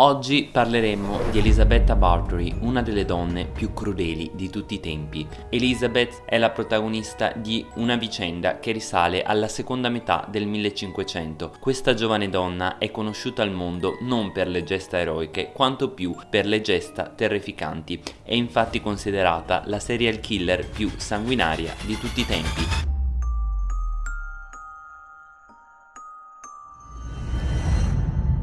Oggi parleremo di Elisabetta Bartory, una delle donne più crudeli di tutti i tempi. Elizabeth è la protagonista di una vicenda che risale alla seconda metà del 1500. Questa giovane donna è conosciuta al mondo non per le gesta eroiche, quanto più per le gesta terrificanti. È infatti considerata la serial killer più sanguinaria di tutti i tempi.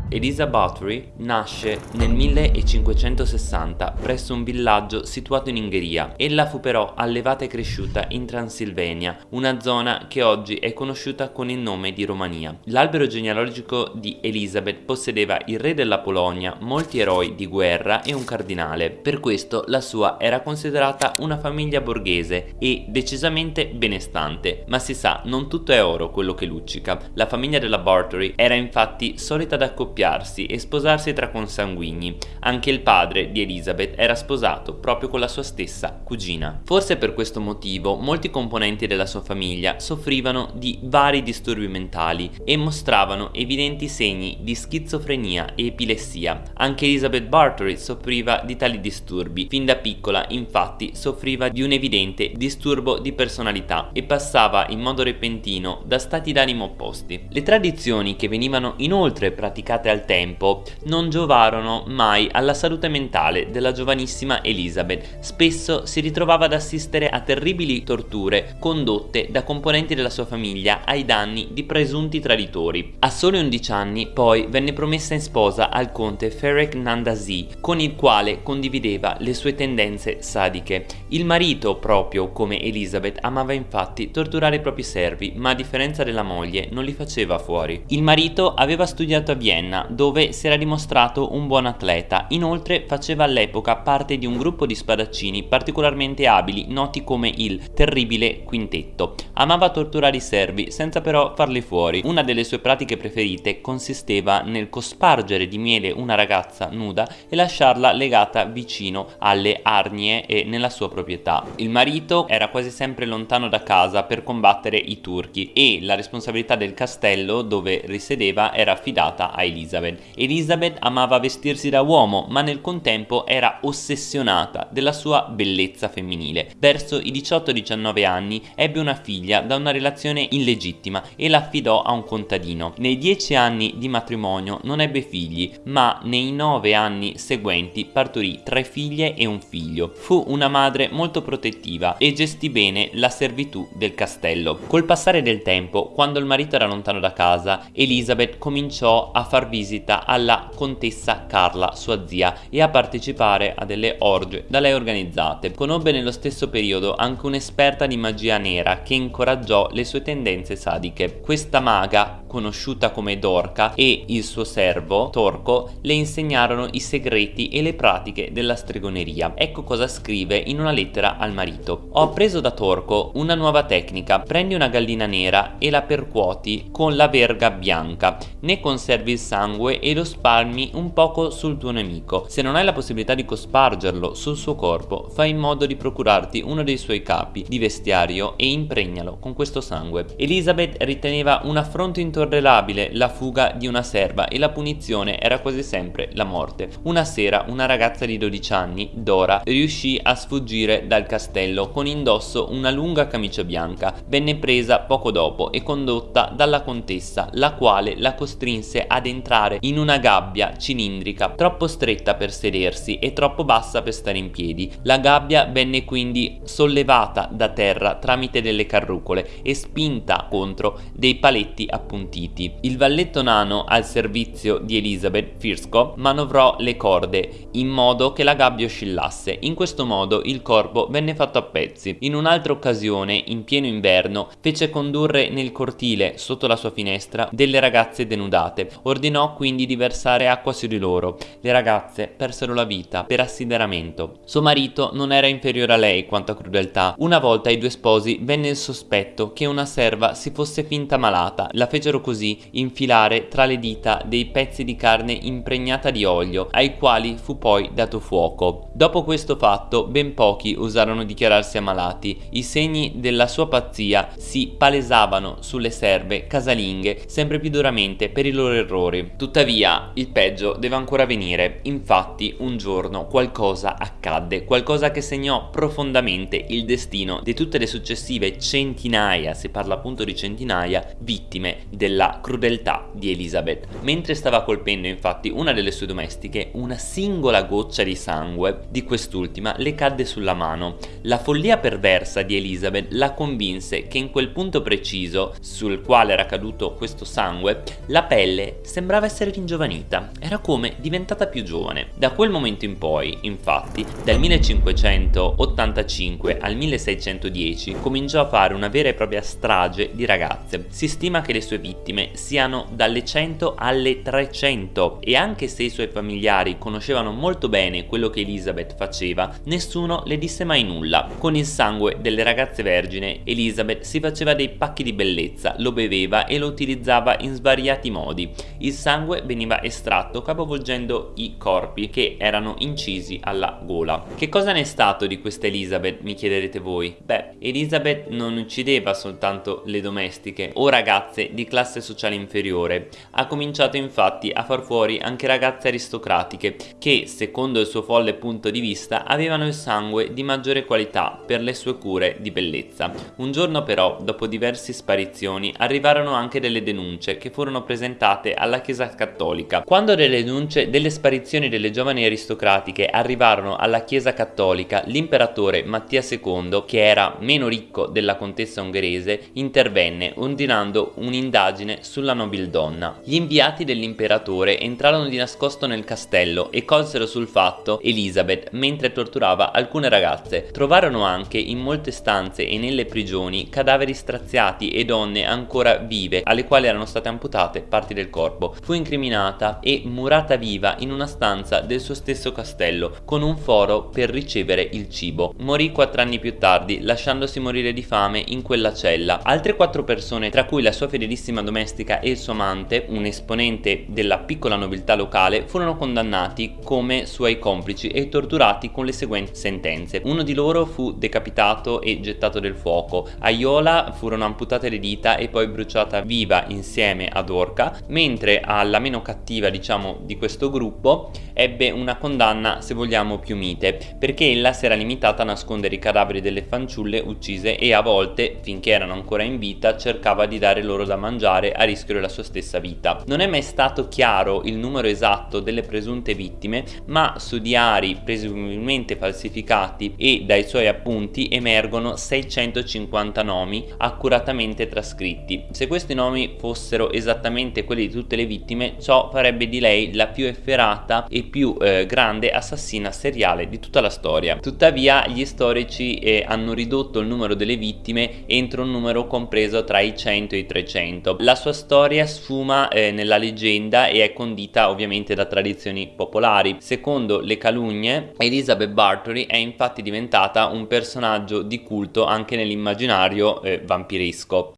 Elisa Bathory nasce nel 1560 presso un villaggio situato in Ungheria. Ella fu però allevata e cresciuta in Transilvania, una zona che oggi è conosciuta con il nome di Romania. L'albero genealogico di Elisabeth possedeva il re della Polonia, molti eroi di guerra e un cardinale. Per questo la sua era considerata una famiglia borghese e decisamente benestante, ma si sa non tutto è oro quello che luccica. La famiglia della Bartory era infatti solita ad accoppiare accoppiarsi e sposarsi tra consanguigni. Anche il padre di Elizabeth era sposato proprio con la sua stessa cugina. Forse per questo motivo molti componenti della sua famiglia soffrivano di vari disturbi mentali e mostravano evidenti segni di schizofrenia e epilessia. Anche Elizabeth Bartory soffriva di tali disturbi. Fin da piccola infatti soffriva di un evidente disturbo di personalità e passava in modo repentino da stati d'animo opposti. Le tradizioni che venivano inoltre praticate al tempo non giovarono mai alla salute mentale della giovanissima Elizabeth. Spesso si ritrovava ad assistere a terribili torture condotte da componenti della sua famiglia ai danni di presunti traditori. A soli 11 anni poi venne promessa in sposa al conte Ferek Nandasi con il quale condivideva le sue tendenze sadiche. Il marito proprio come Elizabeth amava infatti torturare i propri servi ma a differenza della moglie non li faceva fuori. Il marito aveva studiato a Vienna dove si era dimostrato un buon atleta. Inoltre faceva all'epoca parte di un gruppo di spadaccini particolarmente abili noti come il Terribile Quintetto. Amava torturare i servi senza però farli fuori. Una delle sue pratiche preferite consisteva nel cospargere di miele una ragazza nuda e lasciarla legata vicino alle arnie e nella sua proprietà. Il marito era quasi sempre lontano da casa per combattere i turchi e la responsabilità del castello dove risiedeva era affidata a Elisa. Elizabeth. Elizabeth amava vestirsi da uomo, ma nel contempo era ossessionata della sua bellezza femminile. Verso i 18-19 anni ebbe una figlia da una relazione illegittima e la affidò a un contadino. Nei 10 anni di matrimonio non ebbe figli, ma nei 9 anni seguenti partorì tre figlie e un figlio. Fu una madre molto protettiva e gestì bene la servitù del castello. Col passare del tempo, quando il marito era lontano da casa, Elizabeth cominciò a far visita alla contessa Carla, sua zia, e a partecipare a delle orge da lei organizzate. Conobbe nello stesso periodo anche un'esperta di magia nera che incoraggiò le sue tendenze sadiche. Questa maga conosciuta come Dorca, e il suo servo, Torco, le insegnarono i segreti e le pratiche della stregoneria. Ecco cosa scrive in una lettera al marito. Ho appreso da Torco una nuova tecnica. Prendi una gallina nera e la percuoti con la verga bianca. Ne conservi il sangue e lo spalmi un poco sul tuo nemico. Se non hai la possibilità di cospargerlo sul suo corpo, fai in modo di procurarti uno dei suoi capi di vestiario e impregnalo con questo sangue. Elizabeth riteneva un affronto intorno intollerabile la fuga di una serva e la punizione era quasi sempre la morte. Una sera una ragazza di 12 anni, Dora, riuscì a sfuggire dal castello con indosso una lunga camicia bianca. Venne presa poco dopo e condotta dalla contessa, la quale la costrinse ad entrare in una gabbia cilindrica troppo stretta per sedersi e troppo bassa per stare in piedi. La gabbia venne quindi sollevata da terra tramite delle carrucole e spinta contro dei paletti appuntiti appuntiti. Il valletto nano al servizio di Elizabeth Firsco manovrò le corde in modo che la gabbia oscillasse. In questo modo il corpo venne fatto a pezzi. In un'altra occasione, in pieno inverno, fece condurre nel cortile, sotto la sua finestra, delle ragazze denudate. Ordinò quindi di versare acqua su di loro. Le ragazze persero la vita per assideramento. Suo marito non era inferiore a lei quanto a crudeltà. Una volta ai due sposi venne il sospetto che una serva si fosse finta malata. La fecero fecero così infilare tra le dita dei pezzi di carne impregnata di olio, ai quali fu poi dato fuoco. Dopo questo fatto, ben pochi osarono dichiararsi ammalati. I segni della sua pazzia si palesavano sulle serve casalinghe sempre più duramente per i loro errori. Tuttavia, il peggio deve ancora venire. Infatti, un giorno qualcosa accadde, qualcosa che segnò profondamente il destino di tutte le successive centinaia, si parla appunto di centinaia, vittime della crudeltà di Elizabeth. Mentre stava colpendo infatti una delle sue domestiche, una singola goccia di sangue di quest'ultima le cadde sulla mano. La follia perversa di Elizabeth la convinse che in quel punto preciso sul quale era caduto questo sangue, la pelle sembrava essere ringiovanita, era come diventata più giovane. Da quel momento in poi, infatti, dal 1585 al 1610 cominciò a fare una vera e propria strage di ragazze. Si stima che le sue vittime siano dalle 100 alle 300 e anche se i suoi familiari conoscevano molto bene quello che Elizabeth faceva, nessuno le disse mai nulla. Con il sangue delle ragazze vergine, Elizabeth si faceva dei pacchi di bellezza, lo beveva e lo utilizzava in svariati modi. Il sangue veniva estratto capovolgendo i corpi che erano incisi alla gola. Che cosa ne è stato di questa Elizabeth, mi chiederete voi? Beh, Elizabeth non uccideva soltanto le domestiche o ragazze di classe sociale inferiore, ha cominciato infatti a far fuori anche ragazze aristocratiche che, secondo il suo folle punto di vista, avevano il sangue di maggiore qualità per le sue cure di bellezza. Un giorno però, dopo diverse sparizioni, arrivarono anche delle denunce che furono presentate alla Chiesa Cattolica. Quando delle denunce delle sparizioni delle giovani aristocratiche arrivarono alla Chiesa Cattolica, l'imperatore Mattia II, che era meno ricco della contessa ungherese, intervenne ordinando un'indagine sulla nobildonna. Gli inviati dell'imperatore entrarono di nascosto nel castello e colsero sul fatto Elizabeth mentre torturava alcune ragazze. Trovarono anche in molte stanze e nelle prigioni cadaveri straziati e donne ancora vive alle quali erano state amputate parti del corpo. Fu incriminata e murata viva in una stanza del suo stesso castello con un foro per ricevere il cibo. Morì quattro anni più tardi lasciandosi morire di fame in quella cella. Altre quattro persone tra cui la sua fedelissima domestica e il suo amante, un esponente della piccola nobiltà locale, furono condannati come suoi complici e torturati con le seguenti sentenze. Uno di loro fu decapitato e gettato nel fuoco, a Iola furono amputate le dita e poi bruciata viva insieme ad Orca, mentre alla meno cattiva diciamo di questo gruppo ebbe una condanna se vogliamo più mite, perché ella si era limitata a nascondere i cadaveri delle fanciulle uccise e a volte, finché erano ancora in vita, cercava di dare loro da mangiare a rischio della sua stessa vita. Non è mai stato chiaro il numero esatto delle presunte vittime, ma su diari presumibilmente falsificati e dai suoi appunti emergono 650 nomi accuratamente trascritti. Se questi nomi fossero esattamente quelli di tutte le vittime, ciò farebbe di lei la più efferata e più eh, grande assassina seriale di tutta la storia. Tuttavia gli storici eh, hanno ridotto il numero delle vittime entro un numero compreso tra i 100 e i 300. La sua storia sfuma eh, nella leggenda e è condita ovviamente da tradizioni popolari. Secondo le calunnie, Elizabeth Bathory è infatti diventata un personaggio di culto anche nell'immaginario eh, vampiresco.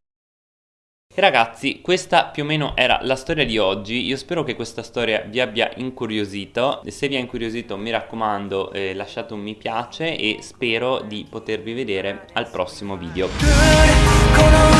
E ragazzi, questa più o meno era la storia di oggi, io spero che questa storia vi abbia incuriosito, se vi ha incuriosito mi raccomando eh, lasciate un mi piace e spero di potervi vedere al prossimo video.